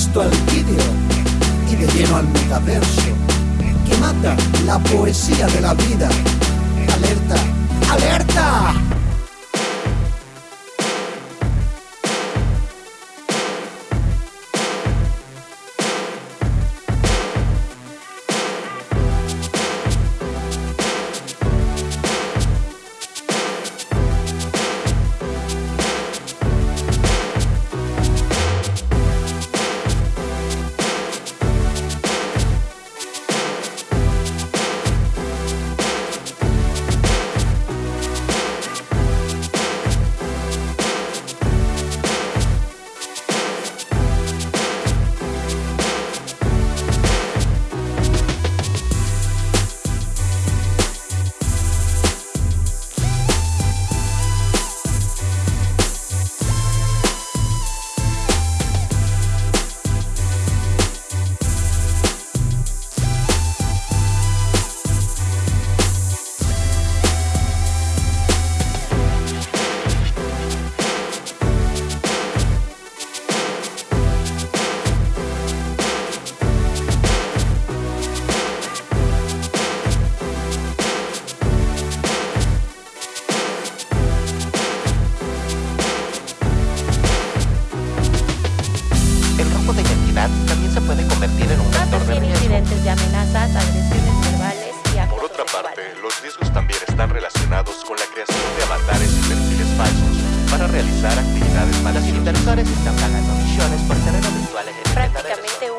puesto al vídeo y de lleno al metaverso que mata la poesía de la vida. Alerta. Convertir en un vector de riesgo. incidentes de amenazas, agresiones verbales y actos Por otra parte, los riesgos también están relacionados con la creación de avatares y perfiles falsos para realizar actividades Los maliciosas. inversores están pagando millones por terrenos virtuales en el. Prácticamente